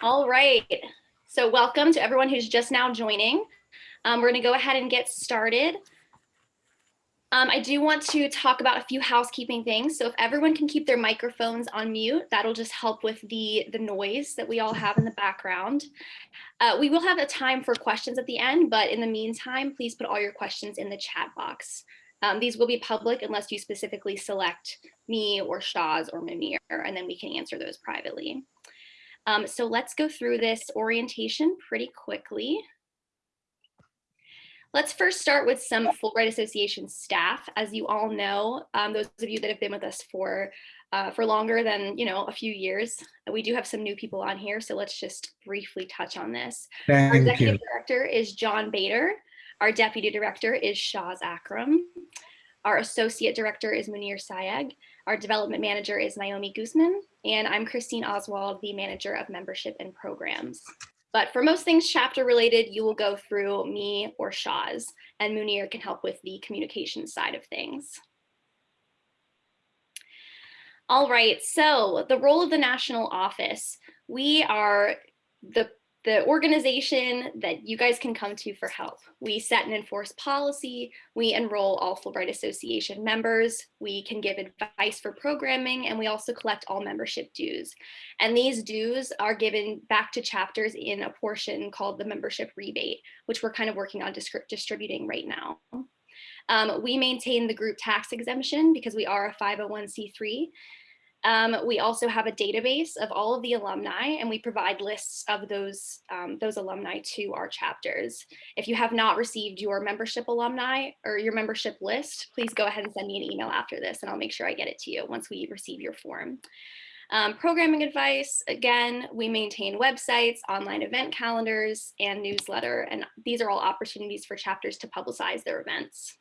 All right. So welcome to everyone who's just now joining. Um, we're going to go ahead and get started. Um, I do want to talk about a few housekeeping things. So if everyone can keep their microphones on mute, that'll just help with the, the noise that we all have in the background. Uh, we will have a time for questions at the end, but in the meantime, please put all your questions in the chat box. Um, these will be public unless you specifically select me or Shaz or Munir, and then we can answer those privately. Um, so let's go through this orientation pretty quickly. Let's first start with some Fulbright Association staff. As you all know, um, those of you that have been with us for uh, for longer than you know a few years, we do have some new people on here. So let's just briefly touch on this. Thank Our executive you. director is John Bader. Our deputy director is Shaz Akram. Our associate director is Munir Sayeg. Our development manager is Naomi Guzman. And I'm Christine Oswald, the manager of membership and programs. But for most things chapter related, you will go through me or Shaz, and Munir can help with the communication side of things. All right, so the role of the national office. We are the the organization that you guys can come to for help. We set and enforce policy, we enroll all Fulbright Association members, we can give advice for programming, and we also collect all membership dues. And these dues are given back to chapters in a portion called the membership rebate, which we're kind of working on distributing right now. Um, we maintain the group tax exemption because we are a 501c3 um, we also have a database of all of the alumni and we provide lists of those, um, those alumni to our chapters. If you have not received your membership alumni or your membership list, please go ahead and send me an email after this and I'll make sure I get it to you once we receive your form. Um, programming advice, again, we maintain websites, online event calendars, and newsletter, and these are all opportunities for chapters to publicize their events.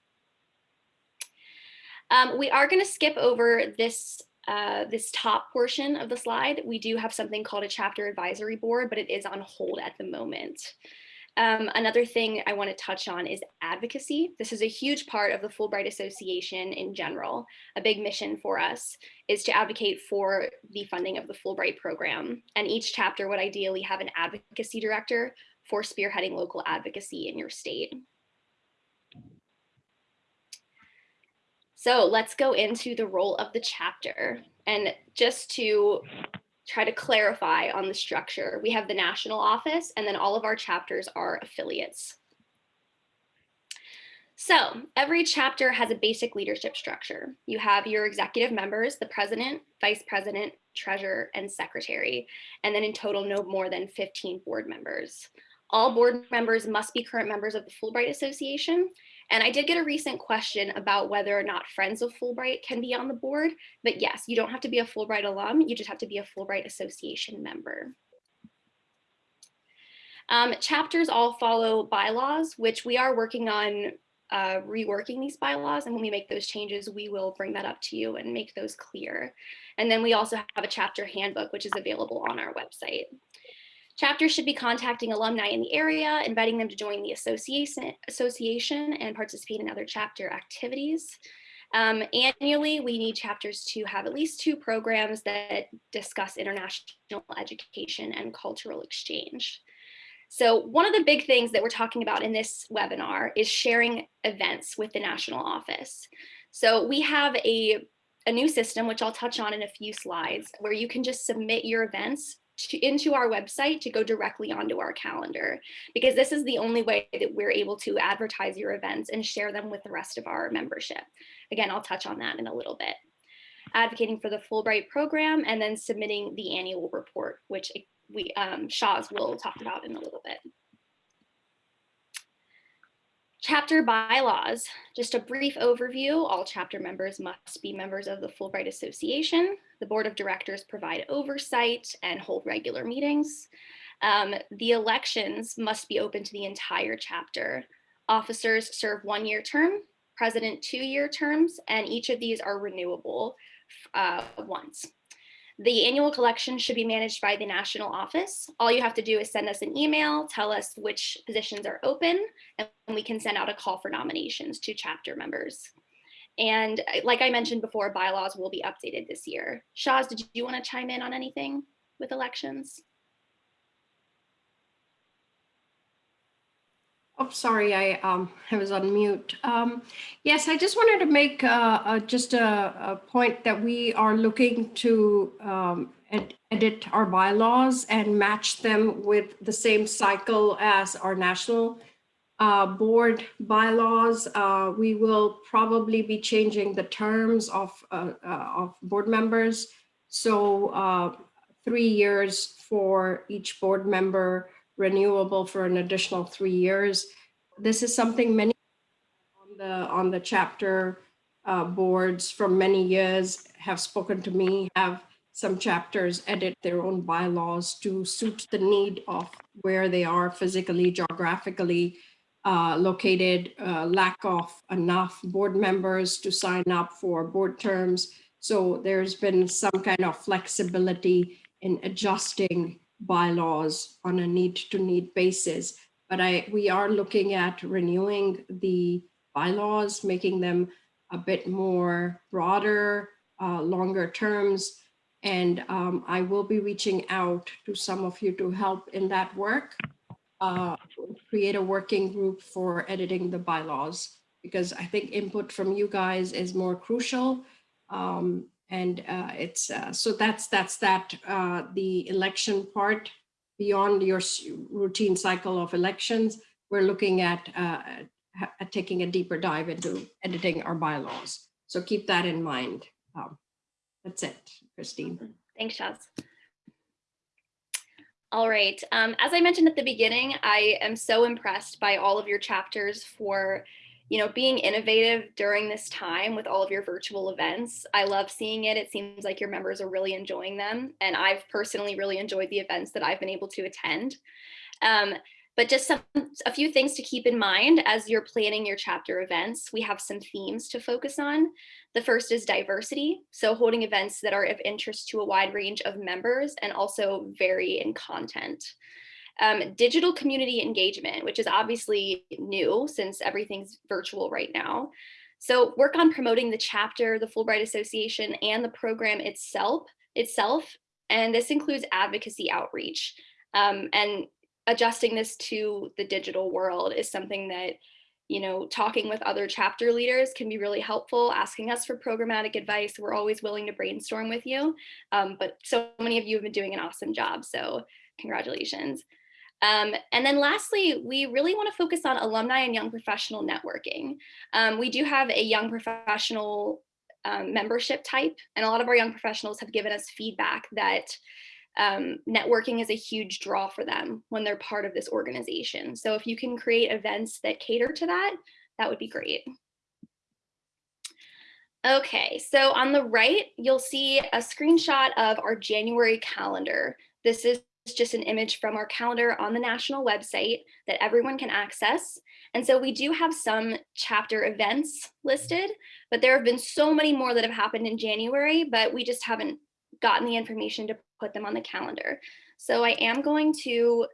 Um, we are going to skip over this uh, this top portion of the slide, we do have something called a chapter advisory board, but it is on hold at the moment. Um, another thing I want to touch on is advocacy. This is a huge part of the Fulbright Association in general. A big mission for us is to advocate for the funding of the Fulbright program. And each chapter would ideally have an advocacy director for spearheading local advocacy in your state. So let's go into the role of the chapter. And just to try to clarify on the structure, we have the national office and then all of our chapters are affiliates. So every chapter has a basic leadership structure. You have your executive members, the president, vice president, treasurer, and secretary, and then in total no more than 15 board members. All board members must be current members of the Fulbright Association, and I did get a recent question about whether or not Friends of Fulbright can be on the board, but yes, you don't have to be a Fulbright alum, you just have to be a Fulbright Association member. Um, chapters all follow bylaws, which we are working on uh, reworking these bylaws. And when we make those changes, we will bring that up to you and make those clear. And then we also have a chapter handbook, which is available on our website. Chapters should be contacting alumni in the area, inviting them to join the association, association and participate in other chapter activities. Um, annually, we need chapters to have at least two programs that discuss international education and cultural exchange. So one of the big things that we're talking about in this webinar is sharing events with the national office. So we have a, a new system, which I'll touch on in a few slides, where you can just submit your events to, into our website to go directly onto our calendar because this is the only way that we're able to advertise your events and share them with the rest of our membership. Again, I'll touch on that in a little bit. Advocating for the Fulbright program and then submitting the annual report, which we um, Shaz will talk about in a little bit. Chapter bylaws, just a brief overview. All chapter members must be members of the Fulbright Association. The board of directors provide oversight and hold regular meetings. Um, the elections must be open to the entire chapter. Officers serve one-year term, president two-year terms, and each of these are renewable uh, once. The annual collection should be managed by the national office. All you have to do is send us an email, tell us which positions are open, and we can send out a call for nominations to chapter members. And uh, like I mentioned before, bylaws will be updated this year. Shaz, did you want to chime in on anything with elections? Oh, sorry, I um, I was on mute. Um, yes, I just wanted to make uh, uh, just a, a, point that we are looking to um, ed edit our bylaws and match them with the same cycle as our national uh, board bylaws. Uh, we will probably be changing the terms of, uh, uh, of board members. So, uh, three years for each board member, renewable for an additional three years. This is something many on the, on the chapter uh, boards from many years have spoken to me, have some chapters edit their own bylaws to suit the need of where they are physically, geographically uh, located, uh, lack of enough board members to sign up for board terms. So there's been some kind of flexibility in adjusting bylaws on a need to need basis. But I, we are looking at renewing the bylaws, making them a bit more broader, uh, longer terms. And um, I will be reaching out to some of you to help in that work. Uh, create a working group for editing the bylaws because I think input from you guys is more crucial. Um, and uh, it's uh, so that's that's that uh, the election part beyond your routine cycle of elections. We're looking at, uh, at taking a deeper dive into editing our bylaws. So keep that in mind. Um, that's it, Christine. Thanks, Shaz. All right. Um, as I mentioned at the beginning, I am so impressed by all of your chapters for, you know, being innovative during this time with all of your virtual events. I love seeing it. It seems like your members are really enjoying them. And I've personally really enjoyed the events that I've been able to attend. Um, but just some a few things to keep in mind as you're planning your chapter events. We have some themes to focus on. The first is diversity, so holding events that are of interest to a wide range of members and also vary in content. Um, digital community engagement, which is obviously new since everything's virtual right now. So work on promoting the chapter, the Fulbright Association, and the program itself. Itself, and this includes advocacy outreach. Um, and adjusting this to the digital world is something that you know talking with other chapter leaders can be really helpful asking us for programmatic advice. We're always willing to brainstorm with you. Um, but so many of you have been doing an awesome job so congratulations. Um, and then lastly, we really want to focus on alumni and young professional networking. Um, we do have a young professional um, membership type, and a lot of our young professionals have given us feedback that um, networking is a huge draw for them when they're part of this organization. So if you can create events that cater to that, that would be great. Okay, so on the right, you'll see a screenshot of our January calendar. This is just an image from our calendar on the national website that everyone can access. And so we do have some chapter events listed, but there have been so many more that have happened in January, but we just haven't gotten the information to put them on the calendar. So I am going to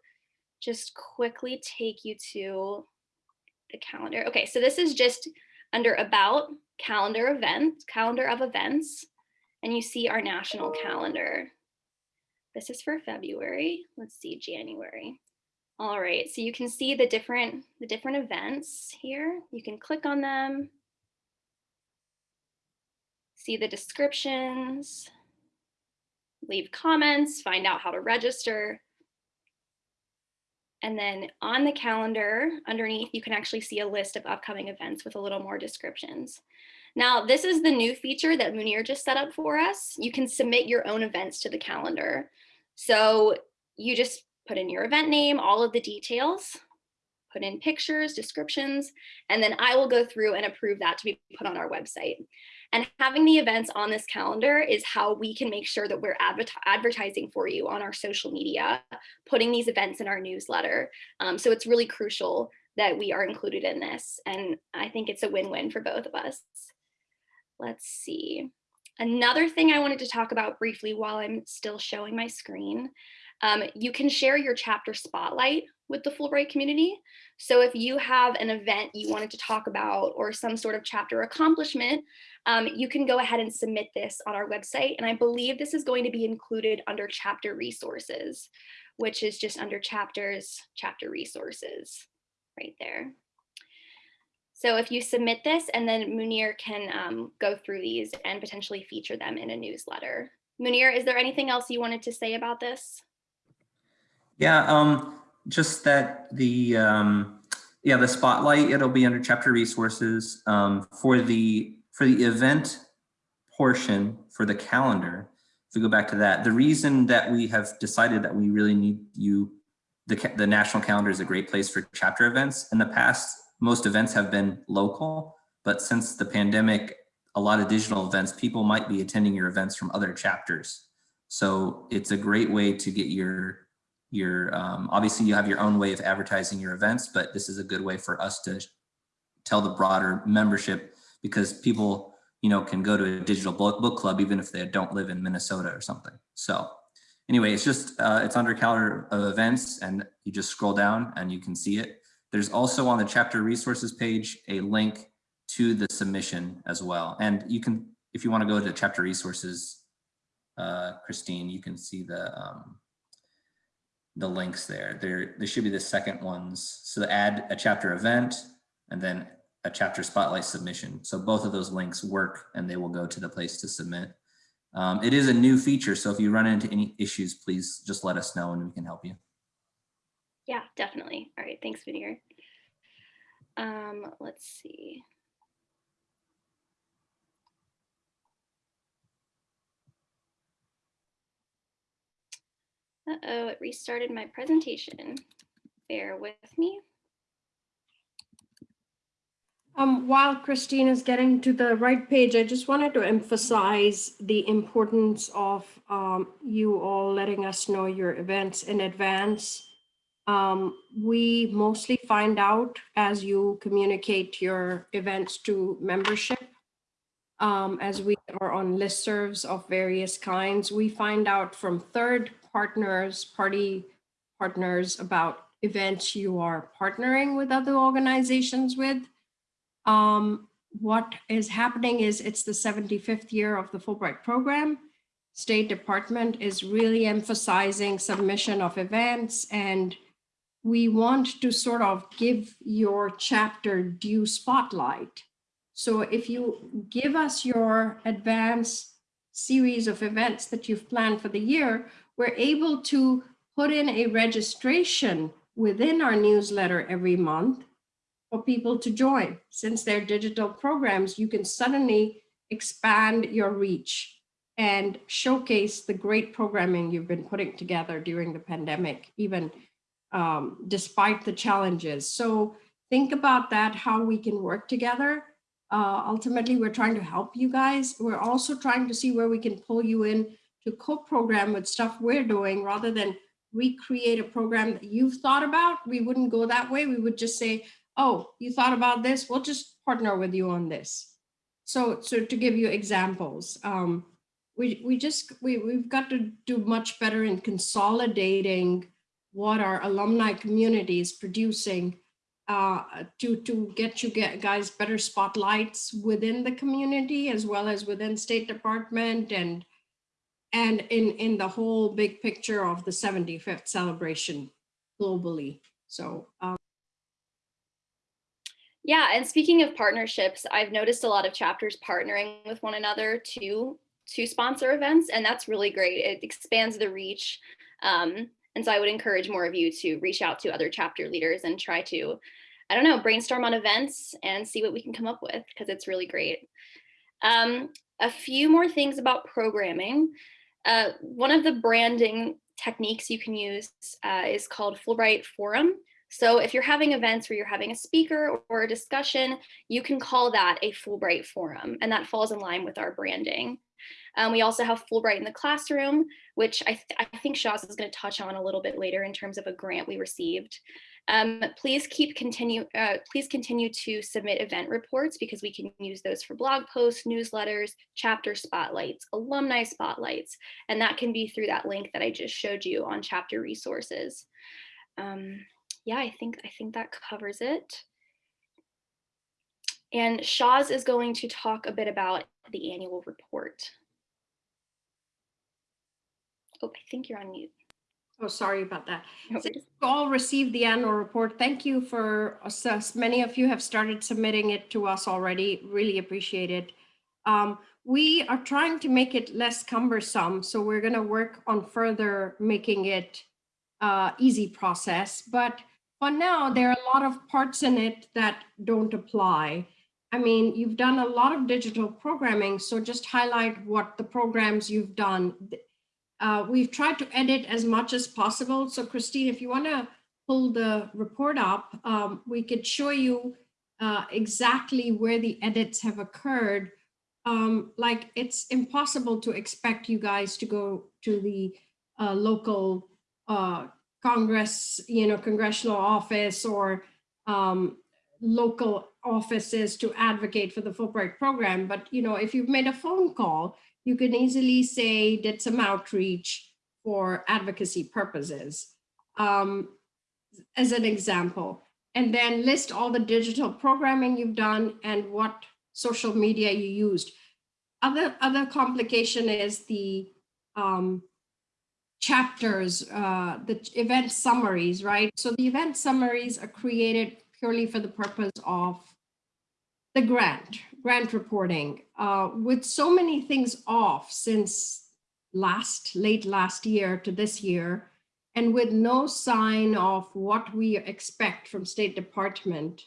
just quickly take you to the calendar. Okay, so this is just under about calendar events, calendar of events, and you see our national calendar. This is for February. Let's see, January. All right, so you can see the different the different events here. You can click on them. See the descriptions, leave comments, find out how to register. And then on the calendar underneath, you can actually see a list of upcoming events with a little more descriptions. Now, this is the new feature that Munir just set up for us. You can submit your own events to the calendar. So you just put in your event name, all of the details, put in pictures, descriptions, and then I will go through and approve that to be put on our website. And having the events on this calendar is how we can make sure that we're advertising for you on our social media, putting these events in our newsletter. Um, so it's really crucial that we are included in this. And I think it's a win-win for both of us. Let's see. Another thing I wanted to talk about briefly while I'm still showing my screen, um, you can share your chapter spotlight with the Fulbright community. So if you have an event you wanted to talk about or some sort of chapter accomplishment, um, you can go ahead and submit this on our website. And I believe this is going to be included under chapter resources, which is just under chapters, chapter resources. right there. So if you submit this and then Munir can um, go through these and potentially feature them in a newsletter. Munir, is there anything else you wanted to say about this? Yeah, um, just that the, um, yeah, the spotlight, it'll be under chapter resources, um, for the, for the event portion for the calendar. If we go back to that, the reason that we have decided that we really need you, the, the national calendar is a great place for chapter events. In the past, most events have been local, but since the pandemic, a lot of digital events, people might be attending your events from other chapters. So it's a great way to get your your um, obviously you have your own way of advertising your events, but this is a good way for us to tell the broader membership because people, you know, can go to a digital book, book club even if they don't live in Minnesota or something. So anyway, it's just uh, it's under calendar of events and you just scroll down and you can see it. There's also on the chapter resources page a link to the submission as well. And you can, if you want to go to chapter resources, uh, Christine, you can see the um, the links there. There, should be the second ones. So add a chapter event and then a chapter spotlight submission. So both of those links work and they will go to the place to submit. Um, it is a new feature. So if you run into any issues, please just let us know and we can help you. Yeah, definitely. All right, thanks, Munir. Um, let's see. Uh-oh, it restarted my presentation. Bear with me. Um, while Christine is getting to the right page, I just wanted to emphasize the importance of um, you all letting us know your events in advance. Um, we mostly find out as you communicate your events to membership. Um, as we are on listservs of various kinds, we find out from third partners, party partners about events you are partnering with other organizations with. Um, what is happening is it's the 75th year of the Fulbright program. State Department is really emphasizing submission of events and we want to sort of give your chapter due spotlight. So if you give us your advance series of events that you've planned for the year, we're able to put in a registration within our newsletter every month for people to join. Since they're digital programs, you can suddenly expand your reach and showcase the great programming you've been putting together during the pandemic, even um, despite the challenges. So think about that, how we can work together. Uh, ultimately, we're trying to help you guys. We're also trying to see where we can pull you in to co-program with stuff we're doing rather than recreate a program that you've thought about. We wouldn't go that way. We would just say, oh, you thought about this? We'll just partner with you on this. So, so to give you examples, um, we, we just, we, we've got to do much better in consolidating what our alumni community is producing uh, to, to get you get guys better spotlights within the community as well as within State Department and and in, in the whole big picture of the 75th celebration globally. So um, Yeah, and speaking of partnerships, I've noticed a lot of chapters partnering with one another to to sponsor events, and that's really great. It expands the reach. Um, and so I would encourage more of you to reach out to other chapter leaders and try to, I don't know, brainstorm on events and see what we can come up with because it's really great. Um, a few more things about programming. Uh, one of the branding techniques you can use uh, is called Fulbright Forum. So if you're having events where you're having a speaker or a discussion, you can call that a Fulbright Forum, and that falls in line with our branding. Um, we also have Fulbright in the classroom, which I, th I think Shaz is going to touch on a little bit later in terms of a grant we received. Um, please keep continue, uh, please continue to submit event reports because we can use those for blog posts, newsletters, chapter spotlights, alumni spotlights, and that can be through that link that I just showed you on chapter resources. Um, yeah, I think I think that covers it. And Shaz is going to talk a bit about the annual report. Oh, I think you're on mute. Oh, sorry about that. No So you all received the annual report. Thank you for us. Many of you have started submitting it to us already. Really appreciate it. Um, we are trying to make it less cumbersome, so we're going to work on further making it uh, easy process. But for now, there are a lot of parts in it that don't apply. I mean, you've done a lot of digital programming, so just highlight what the programs you've done. Uh, we've tried to edit as much as possible. So Christine, if you want to pull the report up, um, we could show you uh, exactly where the edits have occurred. Um, like it's impossible to expect you guys to go to the uh, local uh, Congress, you know, congressional office or um, local offices to advocate for the Fulbright program. But, you know, if you've made a phone call, you can easily say did some outreach for advocacy purposes um, as an example. And then list all the digital programming you've done and what social media you used. Other, other complication is the um, chapters, uh, the event summaries, right? So the event summaries are created purely for the purpose of the grant, grant reporting. Uh, with so many things off since last, late last year to this year, and with no sign of what we expect from State Department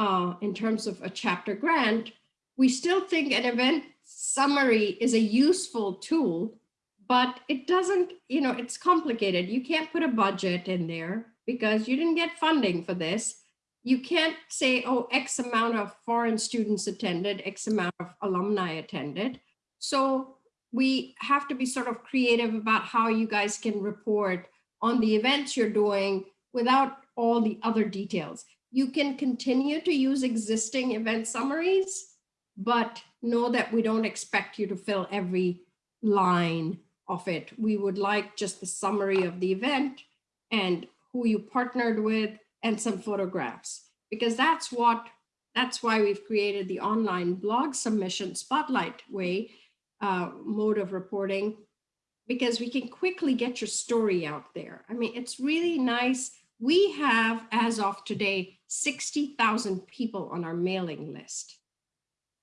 uh, in terms of a chapter grant, we still think an event summary is a useful tool, but it doesn't, you know, it's complicated. You can't put a budget in there because you didn't get funding for this. You can't say, oh, X amount of foreign students attended, X amount of alumni attended. So we have to be sort of creative about how you guys can report on the events you're doing without all the other details. You can continue to use existing event summaries, but know that we don't expect you to fill every line of it. We would like just the summary of the event and who you partnered with and some photographs, because that's what, that's why we've created the online blog submission spotlight way uh, mode of reporting, because we can quickly get your story out there. I mean, it's really nice. We have, as of today, 60,000 people on our mailing list.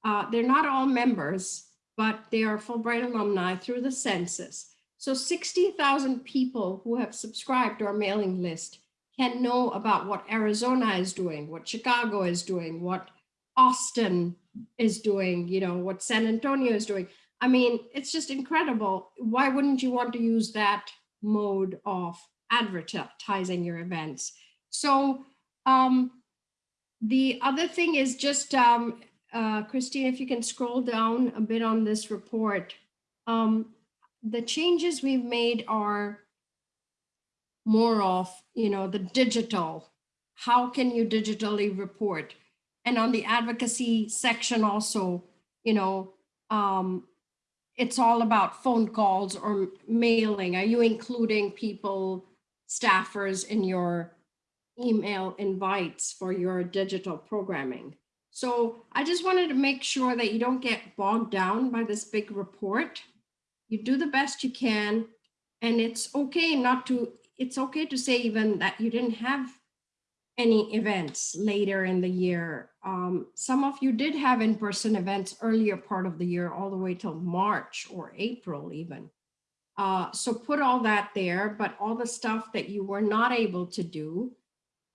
Uh, they're not all members, but they are Fulbright alumni through the census. So 60,000 people who have subscribed to our mailing list can know about what Arizona is doing, what Chicago is doing, what Austin is doing, you know, what San Antonio is doing. I mean, it's just incredible. Why wouldn't you want to use that mode of advertising your events? So um, the other thing is just, um, uh, Christine, if you can scroll down a bit on this report. Um, the changes we've made are more of, you know, the digital. How can you digitally report? And on the advocacy section also, you know, um, it's all about phone calls or mailing. Are you including people, staffers in your email invites for your digital programming? So I just wanted to make sure that you don't get bogged down by this big report. You do the best you can. And it's okay not to, it's okay to say even that you didn't have any events later in the year. Um, some of you did have in-person events earlier part of the year, all the way till March or April even. Uh, so put all that there, but all the stuff that you were not able to do,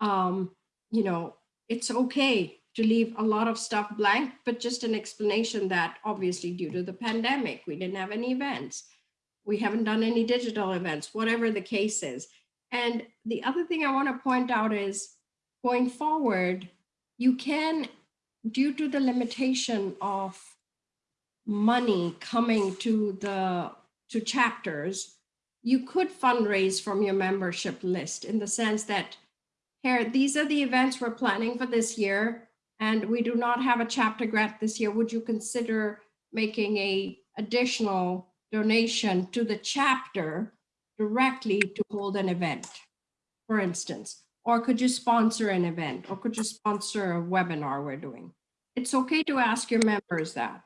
um, you know, it's okay to leave a lot of stuff blank, but just an explanation that obviously due to the pandemic, we didn't have any events. We haven't done any digital events, whatever the case is. And the other thing I want to point out is going forward, you can, due to the limitation of money coming to the to chapters, you could fundraise from your membership list in the sense that here, these are the events we're planning for this year, and we do not have a chapter grant this year. Would you consider making a additional donation to the chapter directly to hold an event, for instance? Or could you sponsor an event? Or could you sponsor a webinar we're doing? It's okay to ask your members that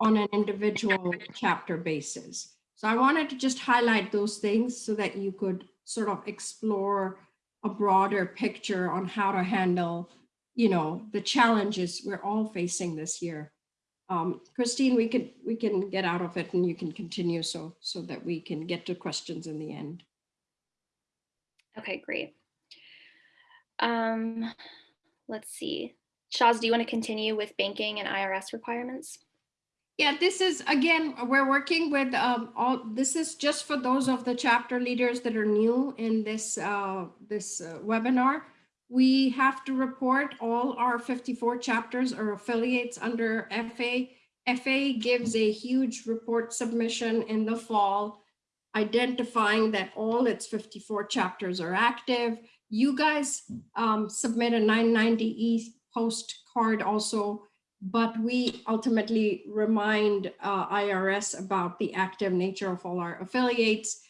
on an individual chapter basis. So I wanted to just highlight those things so that you could sort of explore a broader picture on how to handle, you know, the challenges we're all facing this year. Um, Christine, we could we can get out of it and you can continue so so that we can get to questions in the end. Okay, great. Um, let's see. Shaz, do you want to continue with banking and IRS requirements? Yeah, this is, again, we're working with um, all, this is just for those of the chapter leaders that are new in this, uh, this uh, webinar. We have to report all our 54 chapters or affiliates under FA. FA gives a huge report submission in the fall, identifying that all its 54 chapters are active. You guys um, submit a 990E postcard also but we ultimately remind uh, IRS about the active nature of all our affiliates.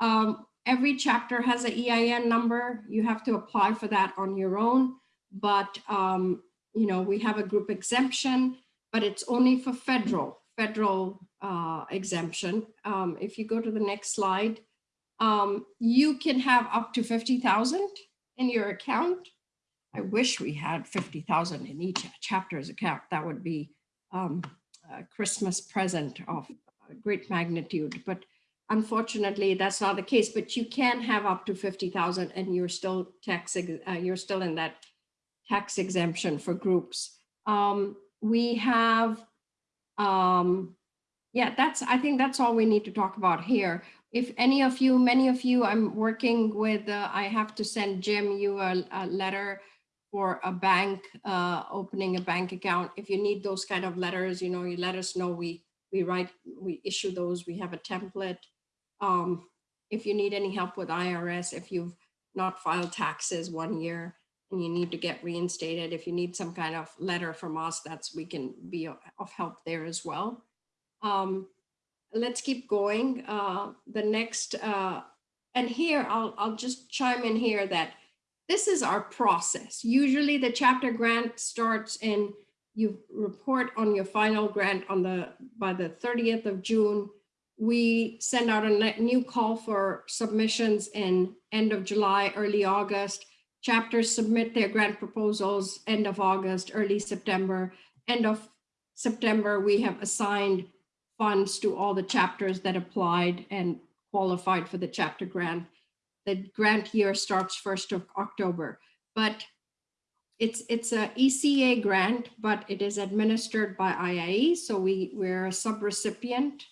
Um, every chapter has an EIN number. You have to apply for that on your own, but um, you know we have a group exemption, but it's only for federal federal uh, exemption. Um, if you go to the next slide, um, you can have up to 50,000 in your account I wish we had 50,000 in each chapter's account. That would be um, a Christmas present of great magnitude. But unfortunately, that's not the case. But you can have up to 50,000 and you're still tax, uh, you're still in that tax exemption for groups. Um, we have, um, yeah, that's, I think that's all we need to talk about here. If any of you, many of you, I'm working with, uh, I have to send Jim you a, a letter for a bank, uh, opening a bank account. If you need those kind of letters, you know, you let us know. We we write, we issue those. We have a template. Um, if you need any help with IRS, if you've not filed taxes one year and you need to get reinstated, if you need some kind of letter from us, that's we can be of help there as well. Um, let's keep going. Uh, the next, uh, and here I'll I'll just chime in here that this is our process. Usually the chapter grant starts in, you report on your final grant on the, by the 30th of June. We send out a new call for submissions in end of July, early August. Chapters submit their grant proposals end of August, early September. End of September, we have assigned funds to all the chapters that applied and qualified for the chapter grant the grant year starts 1st of October, but it's it's a ECA grant, but it is administered by IIE. So we, we're a subrecipient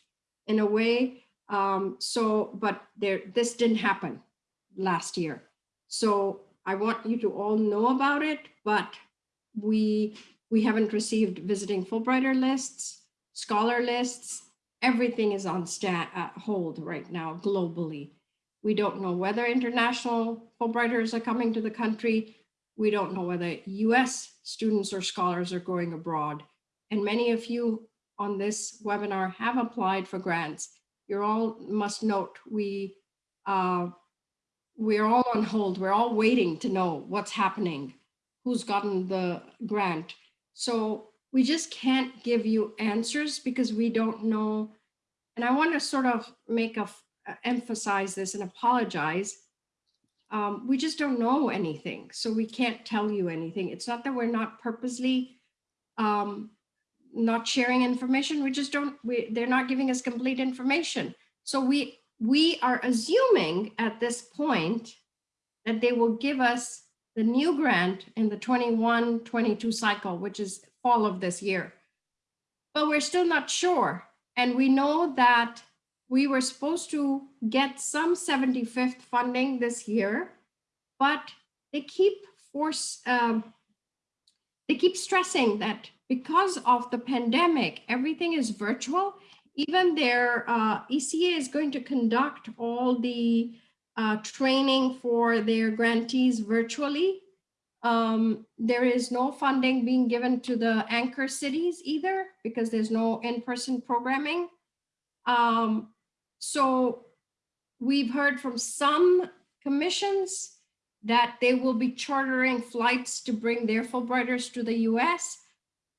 in a way. Um, so, but there, this didn't happen last year. So I want you to all know about it, but we, we haven't received visiting Fulbrighter lists, scholar lists, everything is on stat, uh, hold right now globally. We don't know whether international Fulbrighters are coming to the country. We don't know whether US students or scholars are going abroad. And many of you on this webinar have applied for grants. You all must note we uh, we're all on hold. We're all waiting to know what's happening, who's gotten the grant. So we just can't give you answers because we don't know. And I want to sort of make a uh, emphasize this and apologize. Um, we just don't know anything, so we can't tell you anything. It's not that we're not purposely um, not sharing information. We just don't. We, they're not giving us complete information. So we we are assuming at this point that they will give us the new grant in the 21-22 cycle, which is fall of this year. But we're still not sure. And we know that we were supposed to get some 75th funding this year, but they keep force, um, they keep stressing that because of the pandemic, everything is virtual. Even their uh, ECA is going to conduct all the uh, training for their grantees virtually. Um, there is no funding being given to the anchor cities either because there's no in-person programming. Um, so we've heard from some commissions that they will be chartering flights to bring their Fulbrighters to the US.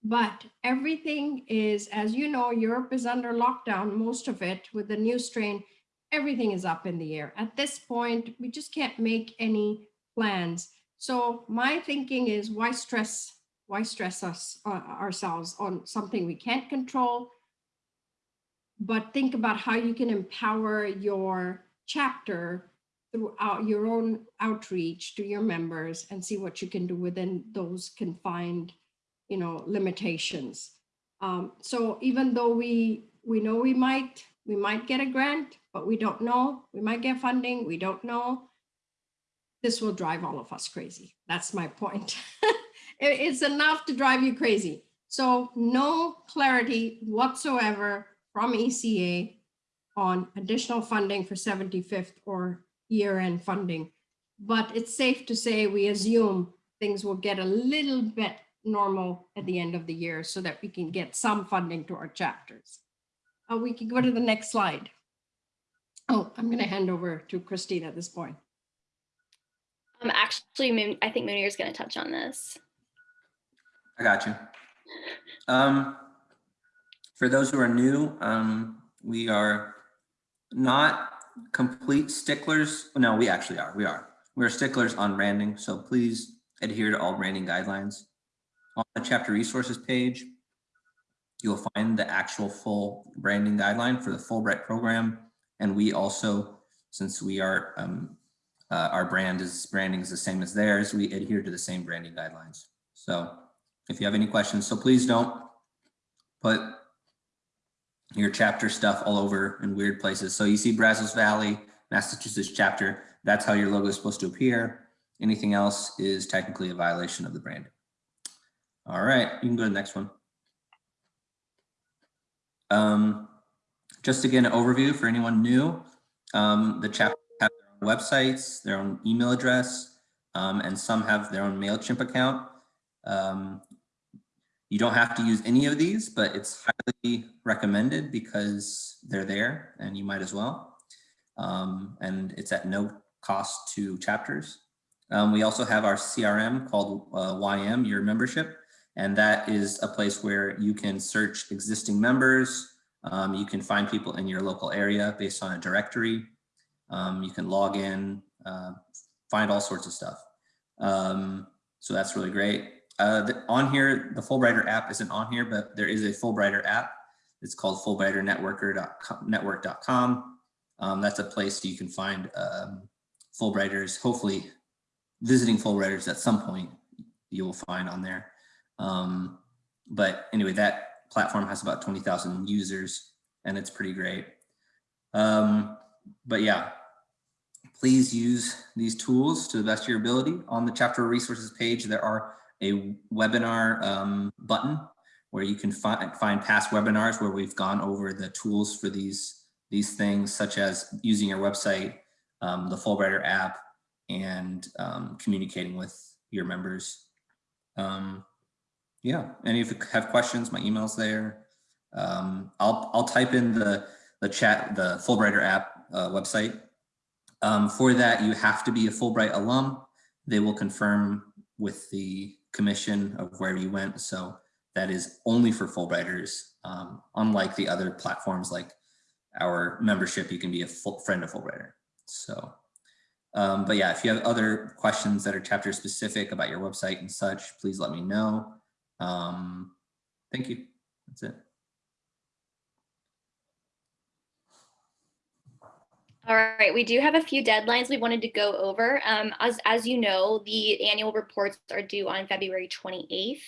But everything is, as you know, Europe is under lockdown, most of it with the new strain, everything is up in the air. At this point, we just can't make any plans. So my thinking is why stress, why stress us uh, ourselves on something we can't control? But think about how you can empower your chapter throughout your own outreach to your members and see what you can do within those confined, you know, limitations. Um, so even though we we know we might we might get a grant, but we don't know. We might get funding. We don't know. This will drive all of us crazy. That's my point. It's enough to drive you crazy. So no clarity whatsoever from ECA on additional funding for 75th or year-end funding. But it's safe to say we assume things will get a little bit normal at the end of the year so that we can get some funding to our chapters. Uh, we can go to the next slide. Oh, I'm going to hand over to Christine at this point. Um, actually, I think Munir is going to touch on this. I got you. Um, for those who are new, um, we are not complete sticklers. No, we actually are. We are. We're sticklers on branding, so please adhere to all branding guidelines. On the chapter resources page, you'll find the actual full branding guideline for the Fulbright program. And we also, since we are, um, uh, our brand is branding is the same as theirs, we adhere to the same branding guidelines. So if you have any questions, so please don't put your chapter stuff all over in weird places. So you see Brazos Valley, Massachusetts chapter, that's how your logo is supposed to appear. Anything else is technically a violation of the brand. All right, you can go to the next one. Um, just again, an overview for anyone new. Um, the chapter have their own websites, their own email address, um, and some have their own MailChimp account. Um, you don't have to use any of these, but it's highly recommended because they're there and you might as well. Um, and it's at no cost to chapters. Um, we also have our CRM called uh, YM, your membership, and that is a place where you can search existing members. Um, you can find people in your local area based on a directory. Um, you can log in, uh, find all sorts of stuff. Um, so that's really great. Uh, the, on here, the Fulbrighter app isn't on here, but there is a Fulbrighter app. It's called FulbrighterNetworker.com. Um, that's a place you can find um, Fulbrighters, hopefully visiting Fulbrighters at some point you will find on there. Um, but anyway, that platform has about 20,000 users and it's pretty great. Um, but yeah, please use these tools to the best of your ability. On the chapter resources page, there are a webinar um, button where you can find, find past webinars where we've gone over the tools for these, these things, such as using your website, um, the Fulbrighter app, and um, communicating with your members. Um, yeah, and if you have questions, my email's there. Um, I'll, I'll type in the, the chat, the Fulbrighter app uh, website. Um, for that, you have to be a Fulbright alum. They will confirm with the commission of where you went. So that is only for Fulbrighters. Um, unlike the other platforms like our membership, you can be a full friend of Fulbrighter. So, um, but yeah, if you have other questions that are chapter specific about your website and such, please let me know. Um, thank you. That's it. All right, we do have a few deadlines we wanted to go over. Um, as, as you know, the annual reports are due on February 28th,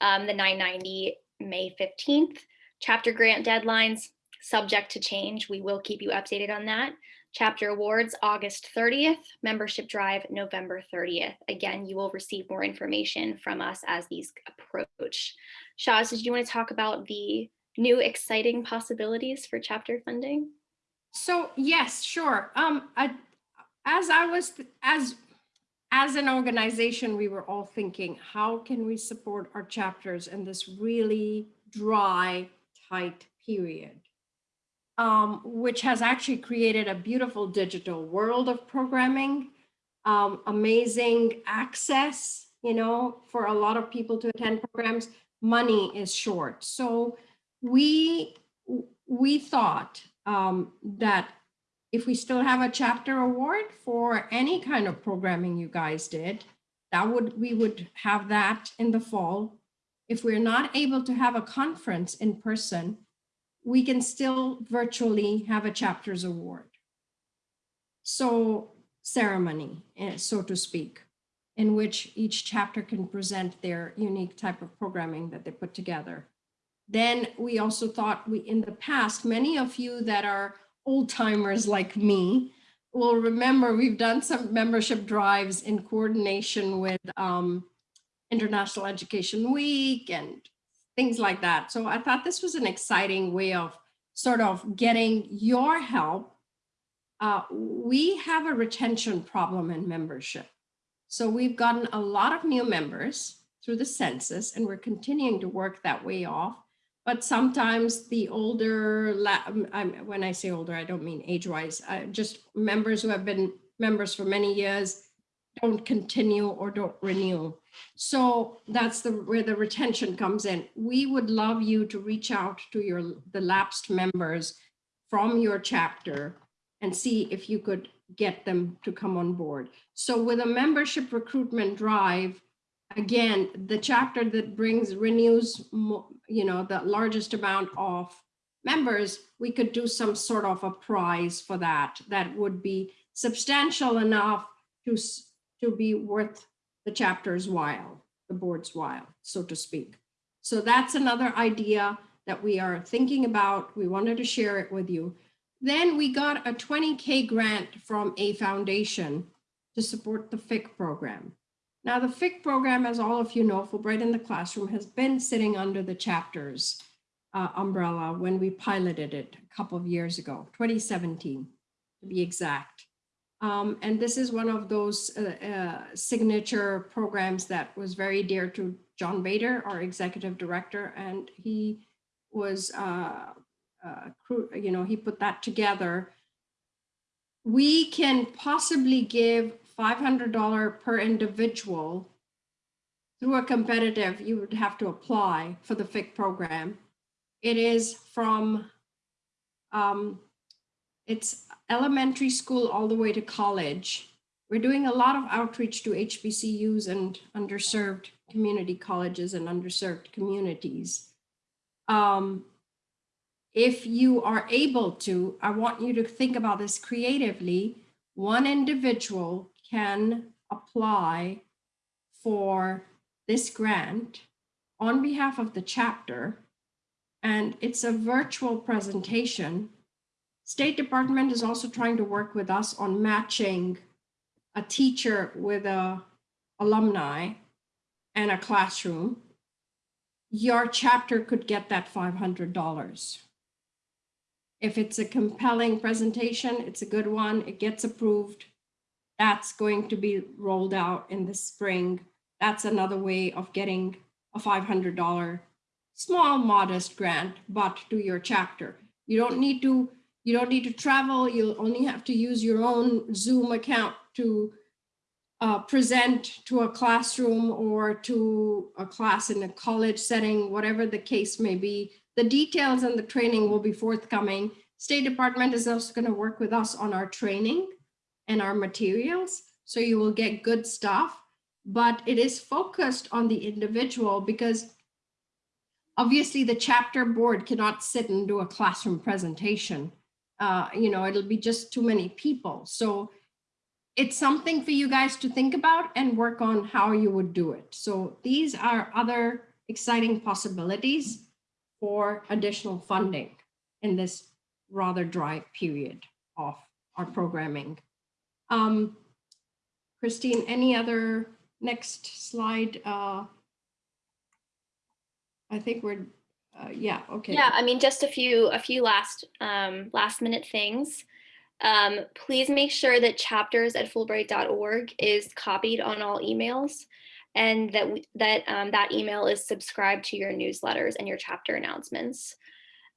um, the 990 May 15th. Chapter grant deadlines, subject to change. We will keep you updated on that. Chapter awards, August 30th, membership drive, November 30th. Again, you will receive more information from us as these approach. Shaz, did you want to talk about the new exciting possibilities for chapter funding? So yes, sure. Um, I, as I was, as, as an organization, we were all thinking, how can we support our chapters in this really dry, tight period? Um, which has actually created a beautiful digital world of programming, um, amazing access, you know, for a lot of people to attend programs, money is short. So we, we thought um, that if we still have a chapter award for any kind of programming you guys did, that would, we would have that in the fall. If we're not able to have a conference in person, we can still virtually have a chapters award. So ceremony, eh, so to speak, in which each chapter can present their unique type of programming that they put together. Then we also thought we, in the past, many of you that are old timers like me will remember we've done some membership drives in coordination with um, International Education Week and things like that. So I thought this was an exciting way of sort of getting your help. Uh, we have a retention problem in membership. So we've gotten a lot of new members through the census and we're continuing to work that way off. But sometimes the older, um, when I say older, I don't mean age-wise, uh, just members who have been members for many years don't continue or don't renew. So that's the where the retention comes in. We would love you to reach out to your the lapsed members from your chapter and see if you could get them to come on board. So with a membership recruitment drive, again, the chapter that brings renews, you know, the largest amount of members, we could do some sort of a prize for that. That would be substantial enough to, to be worth the chapter's while, the board's while, so to speak. So that's another idea that we are thinking about. We wanted to share it with you. Then we got a 20K grant from a foundation to support the FIC program. Now, the FIC program, as all of you know, Fulbright in the Classroom has been sitting under the chapters uh, umbrella when we piloted it a couple of years ago, 2017 to be exact. Um, and this is one of those uh, uh, signature programs that was very dear to John Bader, our executive director, and he was, uh, uh, you know, he put that together. We can possibly give $500 per individual through a competitive, you would have to apply for the FIC program. It is from, um, it's elementary school all the way to college. We're doing a lot of outreach to HBCUs and underserved community colleges and underserved communities. Um, if you are able to, I want you to think about this creatively. One individual can apply for this grant on behalf of the chapter. And it's a virtual presentation. State Department is also trying to work with us on matching a teacher with a alumni and a classroom. Your chapter could get that $500. If it's a compelling presentation, it's a good one, it gets approved. That's going to be rolled out in the spring. That's another way of getting a $500 small modest grant, but to your chapter. You don't need to, you don't need to travel. You'll only have to use your own Zoom account to uh, present to a classroom or to a class in a college setting, whatever the case may be. The details and the training will be forthcoming. State Department is also going to work with us on our training and our materials. So you will get good stuff, but it is focused on the individual because obviously the chapter board cannot sit and do a classroom presentation. Uh, you know, it'll be just too many people. So it's something for you guys to think about and work on how you would do it. So these are other exciting possibilities for additional funding in this rather dry period of our programming. Um, Christine, any other next slide? Uh, I think we're, uh, yeah, okay. Yeah, I mean, just a few, a few last, um, last minute things. Um, please make sure that chapters at fulbright.org is copied on all emails and that, we- that, um, that email is subscribed to your newsletters and your chapter announcements.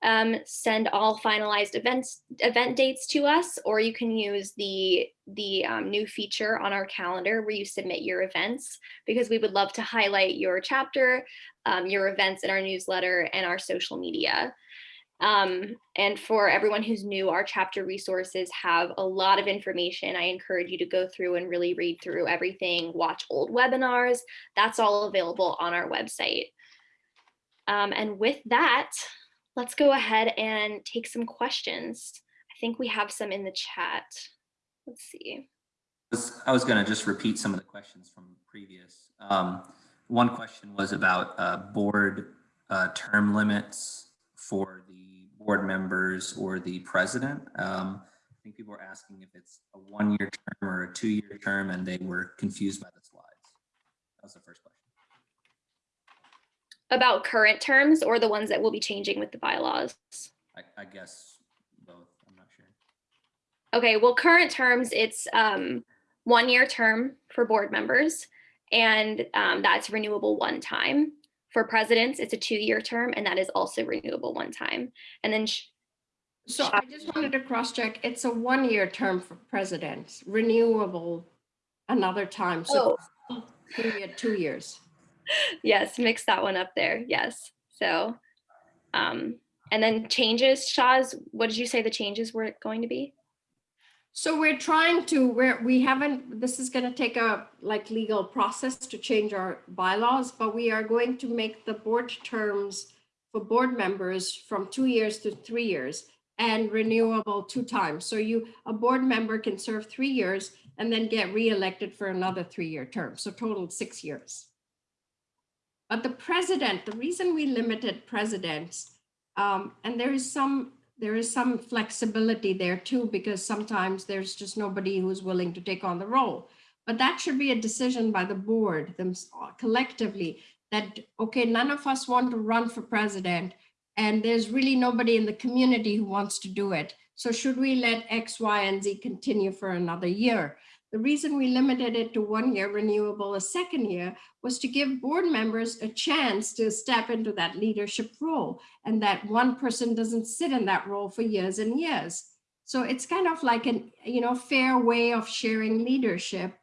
Um, send all finalized events event dates to us, or you can use the the um, new feature on our calendar where you submit your events because we would love to highlight your chapter, um, your events in our newsletter and our social media. Um, and for everyone who's new, our chapter resources have a lot of information. I encourage you to go through and really read through everything, watch old webinars. That's all available on our website. Um, and with that, let's go ahead and take some questions. I think we have some in the chat. Let's see. I was going to just repeat some of the questions from previous. Um, One question was about uh, board uh, term limits for the board members or the president. Um, I think people were asking if it's a one-year term or a two-year term, and they were confused by the slides. That was the first question. About current terms or the ones that will be changing with the bylaws? I I guess both, I'm not sure. Okay, well, current terms, it's um, one-year term for board members, and um, that's renewable one time. For presidents, it's a two-year term, and that is also renewable one time. And then, sh- So I just wanted to cross-check. It's a one-year term for presidents, renewable another time. So period, two years. yes, mix that one up there. Yes. So, um, and then changes, Shaz, what did you say the changes were going to be? So we're trying to, where we haven't, this is gonna take a like legal process to change our bylaws, but we are going to make the board terms for board members from two years to three years and renewable two times. So you, a board member can serve three years and then get reelected for another three-year term. So total six years. But the president, the reason we limited presidents, um, and there is some there is some flexibility there too, because sometimes there's just nobody who's willing to take on the role. But that should be a decision by the board them collectively that, okay, none of us want to run for president and there's really nobody in the community who wants to do it. So should we let X, Y, and Z continue for another year? The reason we limited it to one year renewable a second year was to give board members a chance to step into that leadership role and that one person doesn't sit in that role for years and years. So it's kind of like an, you know, fair way of sharing leadership.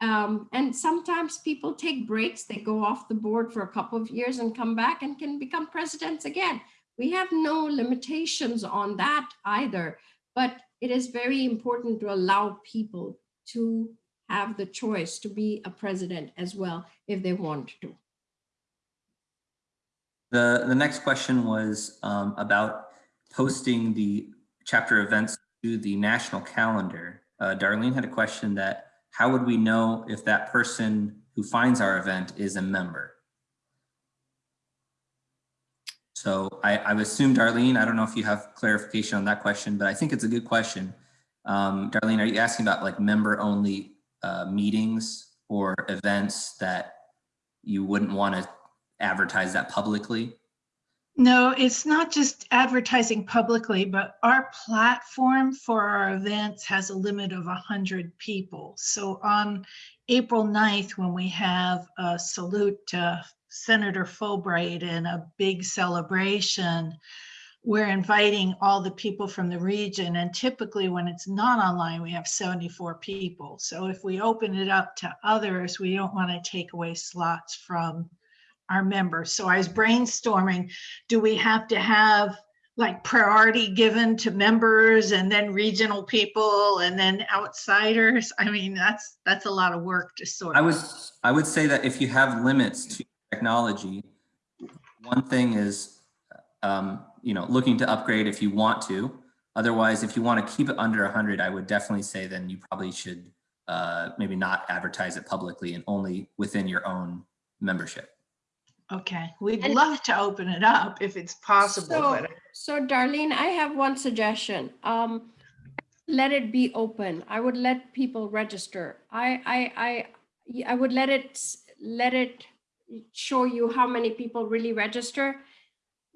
Um, and sometimes people take breaks, they go off the board for a couple of years and come back and can become presidents again. We have no limitations on that either, but it is very important to allow people to have the choice to be a president as well if they want to. The, the next question was um, about posting the chapter events to the national calendar. Uh, Darlene had a question that how would we know if that person who finds our event is a member? So I, I assume Darlene, I don't know if you have clarification on that question, but I think it's a good question. Um, Darlene, are you asking about like member only uh, meetings or events that you wouldn't want to advertise that publicly? No, it's not just advertising publicly, but our platform for our events has a limit of 100 people. So on April 9th, when we have a salute to Senator Fulbright and a big celebration, we're inviting all the people from the region. And typically when it's not online, we have 74 people. So if we open it up to others, we don't want to take away slots from our members. So I was brainstorming, do we have to have like priority given to members and then regional people and then outsiders? I mean, that's, that's a lot of work to sort. I would, I would say that if you have limits to technology, one thing is, um, you know, looking to upgrade if you want to. Otherwise, if you want to keep it under 100, I would definitely say then you probably should uh, maybe not advertise it publicly and only within your own membership. Okay, we'd And- love to open it up if it's possible, So, but so Darlene, I have one suggestion. Um, let it be open. I would let people register. I, I, I, I would let it, let it show you how many people really register.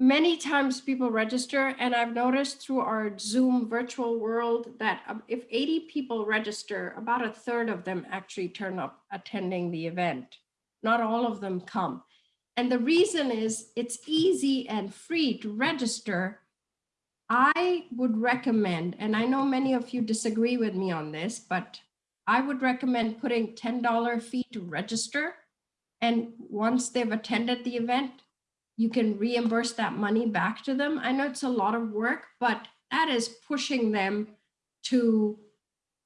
Many times people register and I've noticed through our Zoom virtual world that um, if 80 people register, about a third of them actually turn up attending the event. Not all of them come. And the reason is it's easy and free to register I would recommend, and I know many of you disagree with me on this, but I would recommend putting $10 fee to register. And once they've attended the event, you can reimburse that money back to them. I know it's a lot of work, but that is pushing them to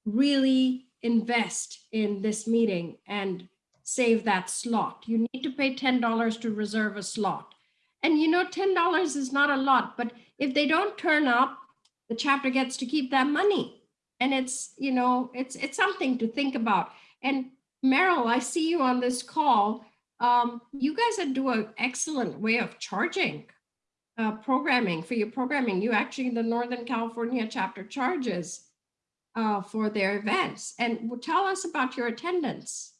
really invest in this meeting and save that slot. You need to pay $10 to reserve a slot. And you know, $10 is not a lot, but if they don't turn up, the chapter gets to keep that money. And it's, you know, it's it's something to think about. And Meryl, I see you on this call. Um, you guys do an excellent way of charging uh, programming for your programming. You actually, the Northern California chapter charges uh, for their events. And tell us about your attendance.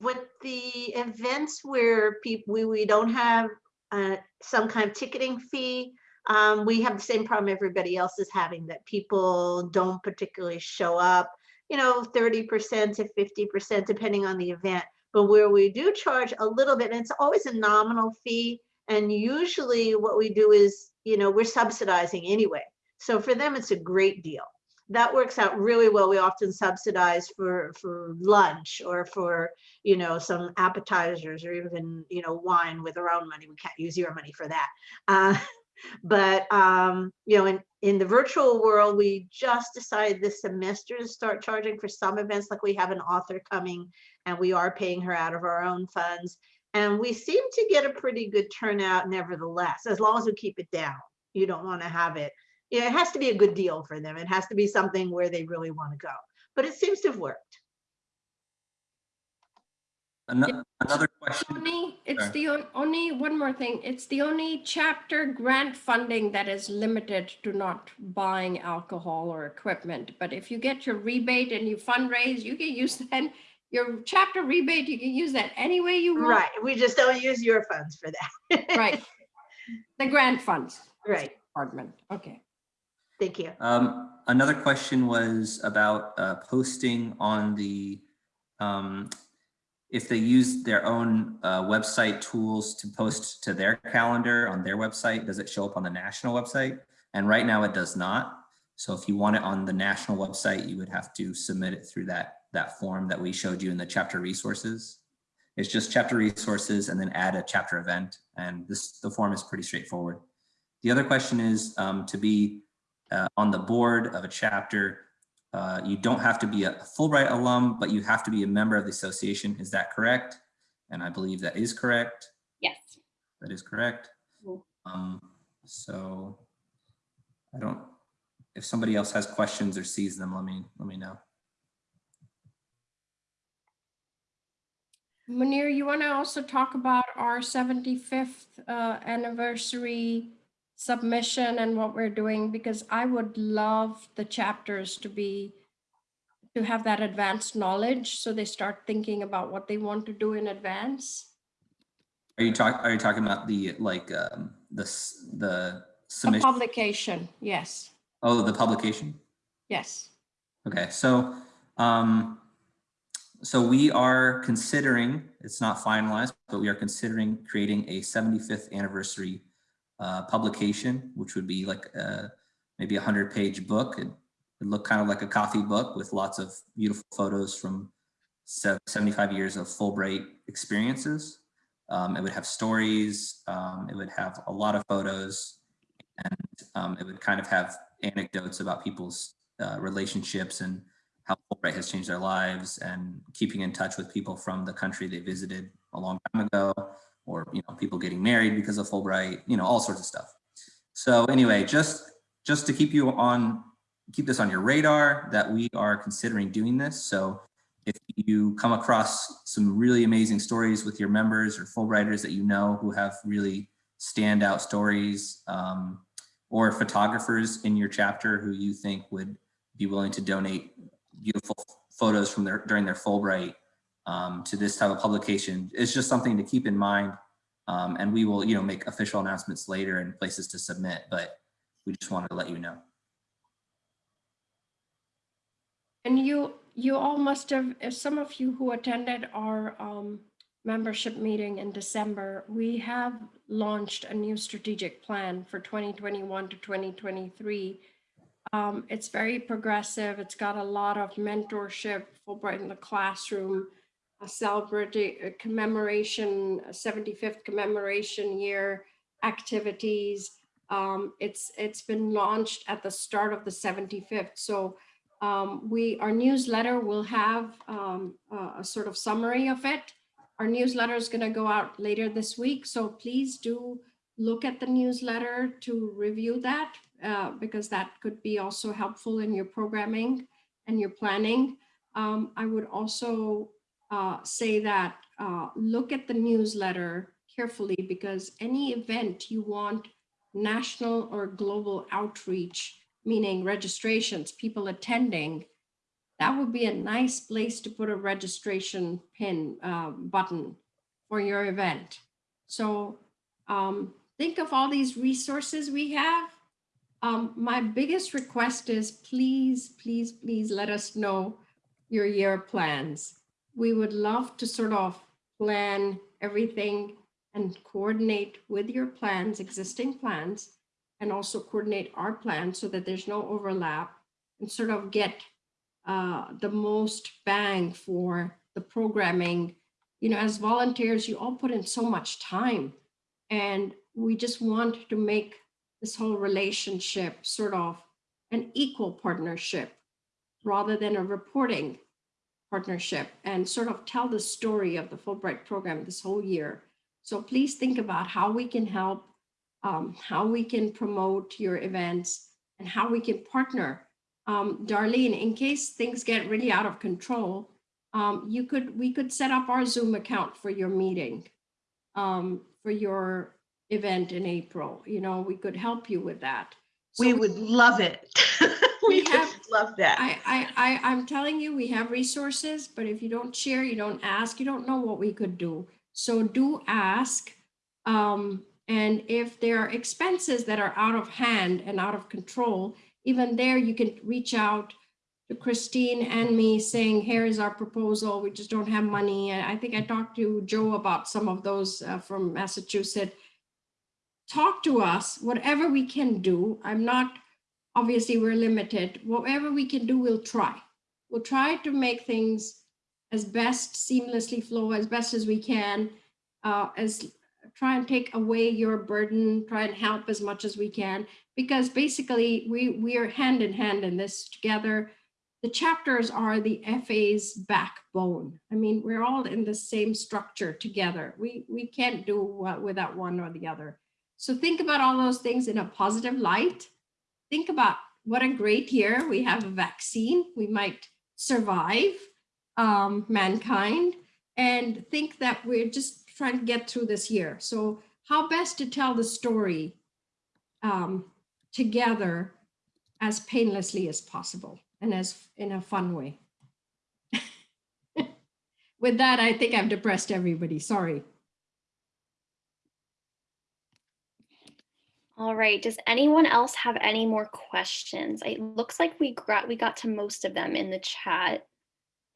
with the events where people, we, we don't have uh, some kind of ticketing fee, um, we have the same problem everybody else is having, that people don't particularly show up, you know, thirty percent to fifty percent, depending on the event. But where we do charge a little bit, and it's always a nominal fee, and usually what we do is, you know, we're subsidizing anyway. So for them, it's a great deal that works out really well. We often subsidize for for lunch or for you know some appetizers or even you know wine with our own money. We can't use your money for that. Uh, but um, you know, in in the virtual world, we just decided this semester to start charging for some events. Like we have an author coming, and we are paying her out of our own funds, and we seem to get a pretty good turnout. Nevertheless, as long as we keep it down, you don't want to have it yeah, it has to be a good deal for them. It has to be something where they really want to go. But it seems to have worked. Ano- Another question, Only, it's Sure. the on- only, one more thing, it's the only chapter grant funding that is limited to not buying alcohol or equipment. But if you get your rebate and you fundraise, you can use that, your chapter rebate, you can use that any way you want. Right. We just don't use your funds for that. Right. The grant funds. Right. Department, okay. Thank you. um, another question was about uh, posting on the, um, if they use their own uh, website tools to post to their calendar on their website, does it show up on the national website? And right now it does not. So if you want it on the national website, you would have to submit it through that, that form that we showed you in the chapter resources. It's just chapter resources and then add a chapter event. And this, the form is pretty straightforward. The other question is um, to be uh, on the board of a chapter. Uh, you don't have to be a Fulbright alum, but you have to be a member of the association. Is that correct? And I believe that is correct. Yes. That is correct. Cool. Um, so I don't, if somebody else has questions or sees them, let me, let me know. Munir, you want to also talk about our 75th uh, anniversary submission and what we're doing? Because I would love the chapters to be, to have that advanced knowledge, so they start thinking about what they want to do in advance. Are you talking, are you talking about the, like, um, the, the A submission? publication, yes, Oh, the publication? yes. Okay, so, um, so we are considering, it's not finalized, but we are considering creating a 75th anniversary uh, publication, which would be like uh maybe a hundred page book. It would look kind of like a coffee book with lots of beautiful photos from 75 years of Fulbright experiences. Um, it would have stories, um, it would have a lot of photos, and um, it would kind of have anecdotes about people's uh, relationships and how Fulbright has changed their lives and keeping in touch with people from the country they visited a long time ago you know people getting married because of Fulbright, you know all sorts of stuff. So anyway, just just to keep you on keep this on your radar that we are considering doing this. So if you come across some really amazing stories with your members or Fulbrighters that you know who have really standout stories um, or photographers in your chapter who you think would be willing to donate beautiful photos from their during their Fulbright um, to this type of publication. It's just something to keep in mind. Um, and we will, you know, make official announcements later and places to submit, but we just wanted to let you know. And you, you all must have, some of you who attended our um, membership meeting in December, we have launched a new strategic plan for 2021 to 2023. Um, it's very progressive. It's got a lot of mentorship, Fulbright in the classroom, celebrating a commemoration, a 75th commemoration year activities. Um, it's it's been launched at the start of the 75th. So um, we our newsletter will have um, a, a sort of summary of it. Our newsletter is going to go out later this week, so please do look at the newsletter to review that uh, because that could be also helpful in your programming and your planning. Um, I would also uh, say that uh, look at the newsletter carefully because any event you want national or global outreach, meaning registrations, people attending, that would be a nice place to put a registration pin um, button for your event. So um, think of all these resources we have. Um, my biggest request is please, please, please let us know your year plans. We would love to sort of plan everything and coordinate with your plans, existing plans, and also coordinate our plans so that there's no overlap and sort of get uh, the most bang for the programming. You know, as volunteers, you all put in so much time and we just want to make this whole relationship sort of an equal partnership rather than a reporting partnership and sort of tell the story of the Fulbright program this whole year. So please think about how we can help, um, how we can promote your events and how we can partner. Um, Darlene, in case things get really out of control, um, you could, we could set up our Zoom account for your meeting, um, for your event in April. You know, we could help you with that. So We would love it. We have- love that. I, I, I, I'm telling you, we have resources, but if you don't share, you don't ask, you don't know what we could do. So do ask. Um, and if there are expenses that are out of hand and out of control, even there, you can reach out to Christine and me saying, here is our proposal. We just don't have money. And I think I talked to Joe about some of those uh, from Massachusetts. Talk to us, whatever we can do. I'm not obviously we're limited. Whatever we can do, we'll try. We'll try to make things as best seamlessly flow as best as we can. Uh, as try and take away your burden, try and help as much as we can, because basically we we are hand in hand in this together. The chapters are the FA's backbone. I mean, we're all in the same structure together. We we can't do what without one or the other. So think about all those things in a positive light think about what a great year. We have a vaccine. We might survive um, mankind and think that we're just trying to get through this year. So how best to tell the story um, together as painlessly as possible and as in a fun way. With that, I think I've depressed everybody. Sorry. All right, does anyone else have any more questions? It looks like we got, we got to most of them in the chat,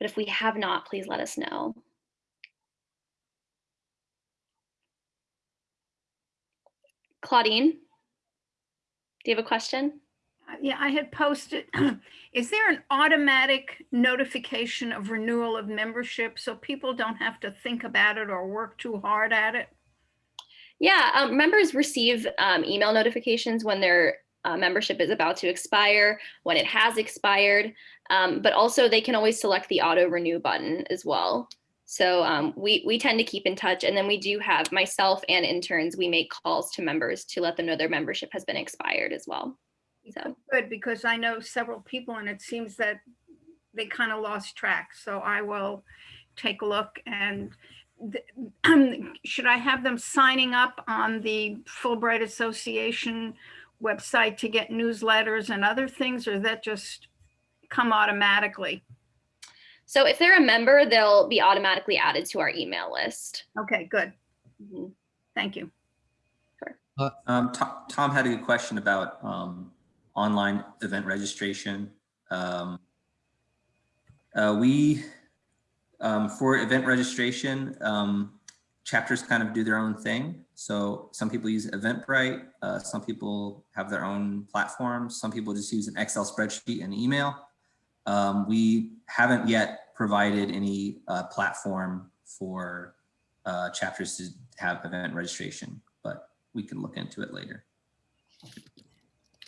but if we have not, please let us know. Claudine? Do you have a question? Uh, Yeah, I had posted, is there an automatic notification of renewal of membership so people don't have to think about it or work too hard at it? Yeah, um, members receive um, email notifications when their uh, membership is about to expire, when it has expired, um, but also they can always select the auto renew button as well. So um, we, we tend to keep in touch and then we do have myself and interns, we make calls to members to let them know their membership has been expired as well. So, Good, because I know several people and it seems that they kind of lost track. So I will take a look and should I have them signing up on the Fulbright Association website to get newsletters and other things, or that just come automatically? so if they're a member, they'll be automatically added to our email list. Okay, good. Mhm. Thank you. Um, Tom, Tom had a good question about, um, online event registration. Um, uh, we, um, for event registration, um, chapters kind of do their own thing. So some people use Eventbrite, uh, some people have their own platforms, some people just use an Excel spreadsheet and email. Um, we haven't yet provided any uh, platform for uh, chapters to have event registration, but we can look into it later.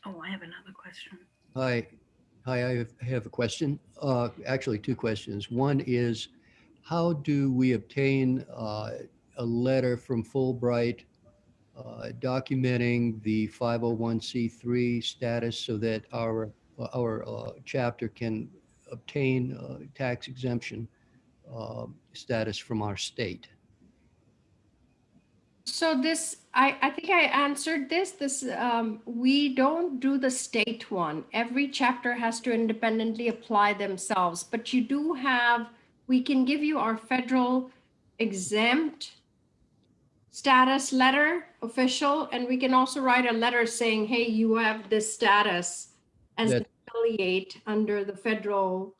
Oh, I have another question. Hi, hi, I have- have a question. Uh, Actually, two questions. One is, how do we obtain uh, a letter from Fulbright uh, documenting the 501c3 status so that our, our uh, chapter can obtain uh, tax exemption uh, status from our state? So this, I, I think I answered this, this, um, we don't do the state one. Every chapter has to independently apply themselves, but you do have, we can give you our federal exempt status letter, official, and we can also write a letter saying, hey, you have this status as an That- affiliate under the federal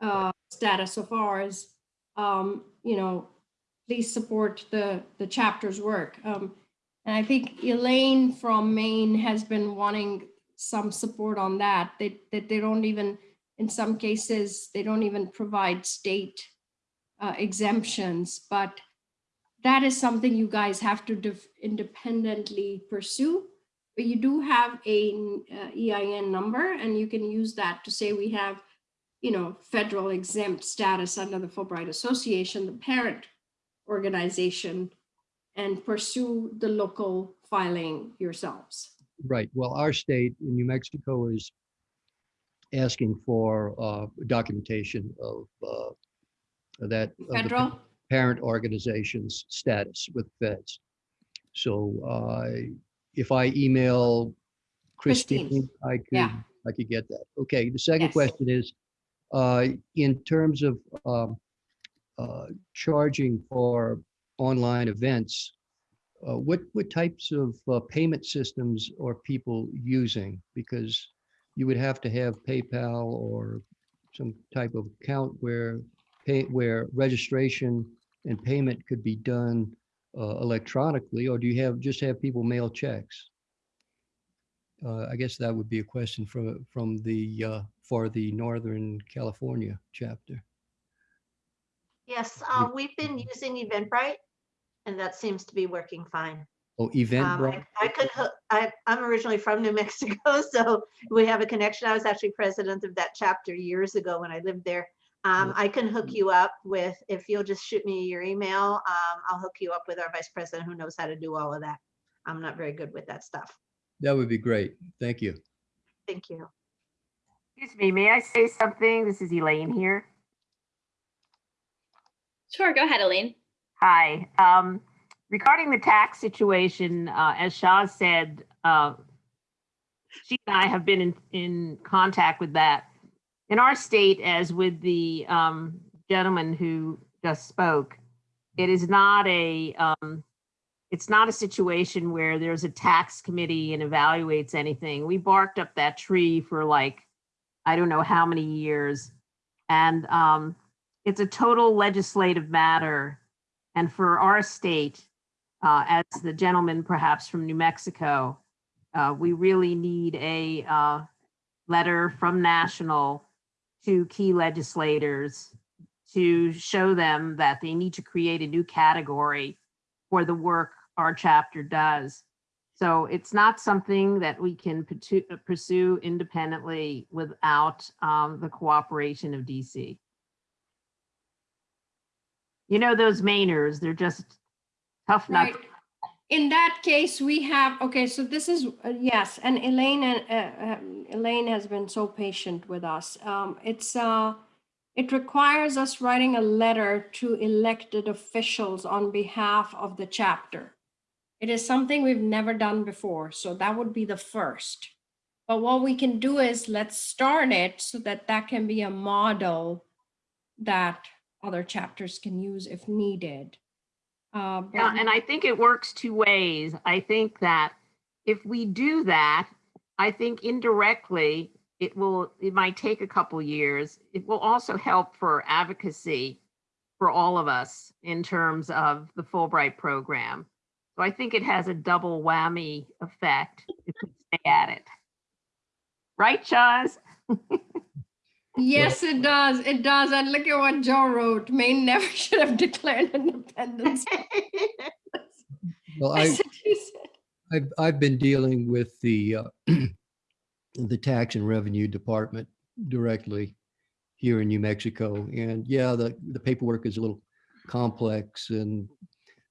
uh, status of ours. Um, you know, please support the, the chapter's work. Um, and I think Elaine from Maine has been wanting some support on that, that, that they don't even, in some cases, they don't even provide state uh, exemptions, but that is something you guys have to independently pursue. But you do have a uh, EIN number and you can use that to say we have, you know, federal exempt status under the Fulbright Association, the parent organization and pursue the local filing yourselves. Right. Well, our state in New Mexico is asking for uh, documentation of uh, that. of the Federal, parent organization's status with feds. So uh, if I email Christine. Christine, I could, Yeah. I could get that. Okay, the second Yes. question is, uh, in terms of um, uh, charging for online events, uh, what, what types of uh, payment systems are people using? Because you would have to have PayPal or some type of account where pay, where registration and payment could be done uh, electronically, or do you have, just have people mail checks? Uh, I guess that would be a question from, from the, uh, for the Northern California chapter. Yes, uh, we've been using Eventbrite and that seems to be working fine. Oh, Um, Eventbrite, I I could, hook- I, I'm originally from New Mexico, so we have a connection. I was actually president of that chapter years ago when I lived there. Um, I can hook you up with, if you'll just shoot me your email, um, I'll hook you up with our vice president who knows how to do all of that. I'm not very good with that stuff. that would be great. Thank you. Thank you. Excuse me, may I say something? This is Elaine here. Sure, go ahead, Elaine. Hi. Um, regarding the tax situation, uh, as Shah said, uh, she and I have been in, in contact with that. In our state, as with the um, gentleman who just spoke, it is not a, um, it's not a situation where there's a tax committee and evaluates anything. We barked up that tree for like, I don't know how many years. And um, it's a total legislative matter. And for our state, uh, as the gentleman perhaps from New Mexico, uh, we really need a uh, letter from national to key legislators to show them that they need to create a new category for the work our chapter does. So it's not something that we can pursue- independently without um, the cooperation of DC. You know, those Mainers, they're just tough. Right. In that case, we have, okay, so this is, uh, yes, and Elaine, uh, um, Elaine has been so patient with us. Um, It's, uh, it requires us writing a letter to elected officials on behalf of the chapter. It is something we've never done before, so that would be the first. But what we can do is let's start it so that that can be a model that other chapters can use if needed. Uh, Yeah, and I think it works two ways. I think that if we do that, I think indirectly, it will, it might take a couple years. It will also help for advocacy for all of us in terms of the Fulbright program. So I think it has a double whammy effect if we stay at it. Right, Chaz? Yes, it does. It does. And look at what Joe wrote. Maine never should have declared independence. Well, I, I've, I've been dealing with the, uh, the tax and revenue department directly here in New Mexico. And yeah, the, the paperwork is a little complex and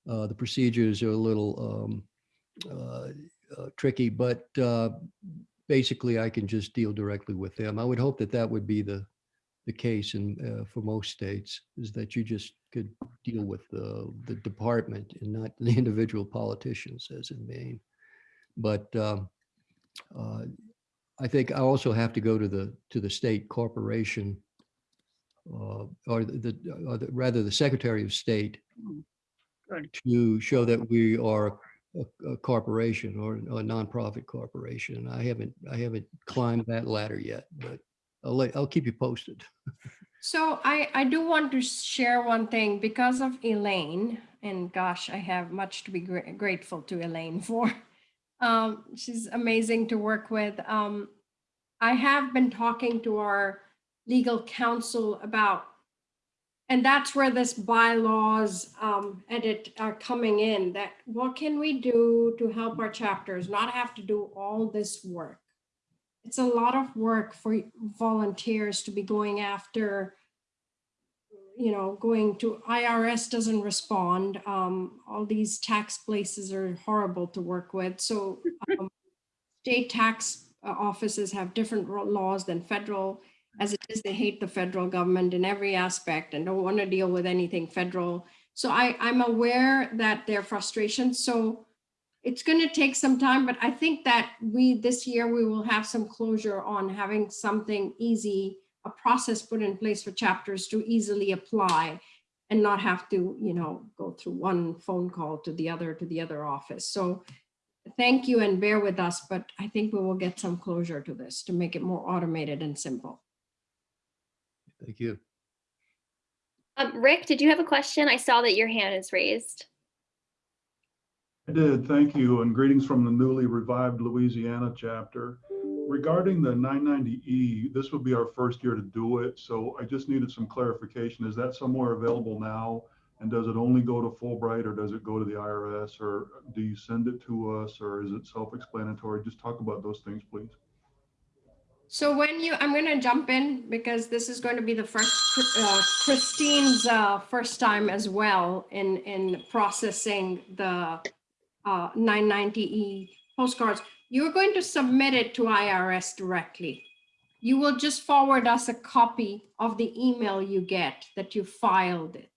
uh, the procedures are a little um, uh, uh, tricky, but uh, basically I can just deal directly with them. I would hope that that would be the, the case in, uh, for most states, is that you just could deal with the, the department and not the individual politicians as in Maine. But um, uh, I think I also have to go to the, to the state corporation uh, or the, the- or the, rather the Secretary of State to show that we are a, a corporation or a nonprofit corporation. I haven't, I haven't climbed that ladder yet, but I'll let, I'll keep you posted. So I, I do want to share one thing because of Elaine, and gosh, I have much to be gra- grateful to Elaine for. Um, she's amazing to work with. Um, I have been talking to our legal counsel about, and that's where this bylaws um, edit are coming in, that what can we do to help our chapters not have to do all this work? It's a lot of work for volunteers to be going after you know, going to IRS doesn't respond. Um, all these tax places are horrible to work with. So um, state tax uh, offices have different laws than federal. As it is, they hate the federal government in every aspect and don't want to deal with anything federal. So I, I'm aware that their frustration. So it's going to take some time, but I think that we, this year, we will have some closure on having something easy a process put in place for chapters to easily apply and not have to, you know, go through one phone call to the other, to the other office. So thank you and bear with us, but I think we will get some closure to this to make it more automated and simple. Thank you. Um, Rick, did you have a question? I saw that your hand is raised. I did, thank you, and greetings from the newly revived Louisiana chapter. Regarding the 990E, this would be our first year to do it, so I just needed some clarification. Is that somewhere available now? And does it only go to Fulbright, or does it go to the IRS, or do you send it to us, or is it self-explanatory? Just talk about those things, please. So when you, I'm going to jump in because this is going to be the first, uh, Christine's uh, first time as well in, in processing the uh, 990E postcards. You're going to submit it to IRS directly. You will just forward us a copy of the email you get that you filed it.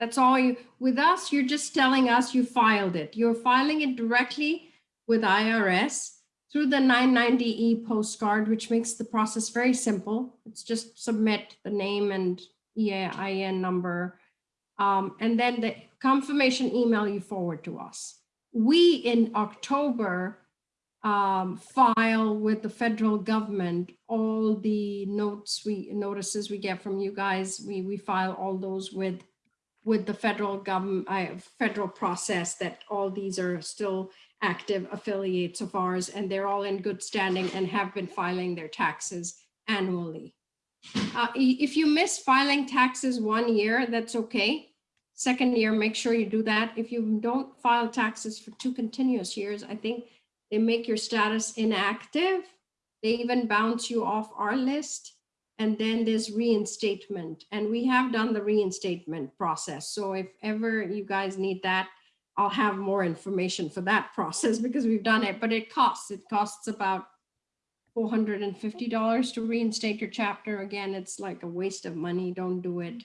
That's all you, with us, you're just telling us you filed it. You're filing it directly with IRS through the 990E postcard, which makes the process very simple. It's just submit the name and EIN number. Um, and then the confirmation email you forward to us. We in October um, file with the federal government all the notes we notices we get from you guys. We we file all those with with the federal government, uh, federal process that all these are still active affiliates of ours and they're all in good standing and have been filing their taxes annually. Uh, if you miss filing taxes one year, that's okay. Second year, make sure you do that. If you don't file taxes for two continuous years, I think they make your status inactive. They even bounce you off our list. And then there's reinstatement. And we have done the reinstatement process. So if ever you guys need that, I'll have more information for that process because we've done it, but it costs, it costs about four hundred and fifty dollars to reinstate your chapter. Again, it's like a waste of money. Don't do it.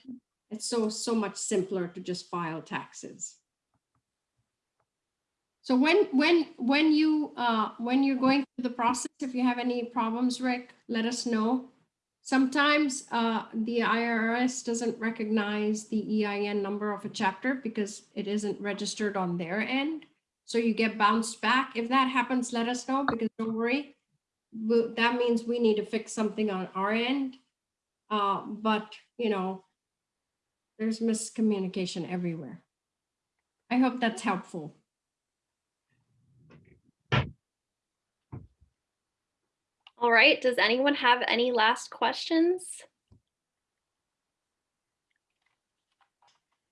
It's so, so much simpler to just file taxes. So when, when, when you, uh, when you're going through the process, if you have any problems, Rick, let us know. Sometimes uh, the IRS doesn't recognize the EIN number of a chapter because it isn't registered on their end. So you get bounced back. If that happens, let us know because don't worry. That means we need to fix something on our end. Uh, But, you know, There's miscommunication everywhere. I hope that's helpful. All right, does anyone have any last questions?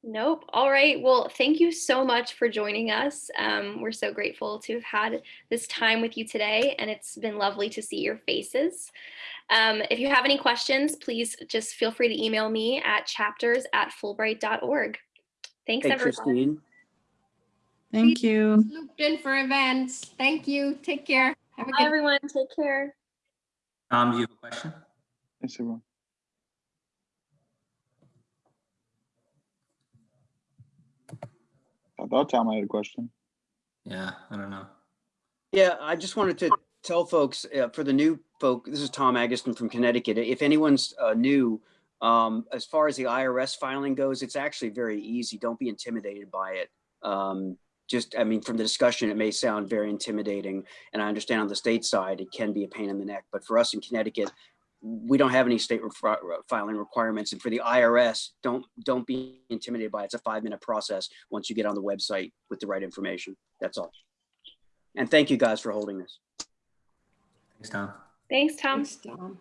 Nope. All right. Well, thank you so much for joining us. Um, we're so grateful to have had this time with you today, and it's been lovely to see your faces. Um, if you have any questions, please just feel free to email me at chapters at fulbright.org. Thanks, Hey, everyone. Christine. Thank you. Looped in for events. Thank you. Take care. Have a Bye, good everyone. Take care. Tom, do you have a question? Yes, everyone. I thought Tom I had a question. Yeah, I don't know. Yeah, I just wanted to tell folks, uh, for the new folk, this is Tom Agustin from Connecticut. If anyone's uh, new, um, as far as the IRS filing goes, it's actually very easy. Don't be intimidated by it. Um, just, I mean, from the discussion, it may sound very intimidating. And I understand on the state side, it can be a pain in the neck. But for us in Connecticut, we don't have any state refi- uh, filing requirements. And for the IRS, don't don't be intimidated by it. It's a five minute process once you get on the website with the right information. That's all. And thank you guys for holding this. Thanks, Tom. Thanks, Tom. Thanks, Tom.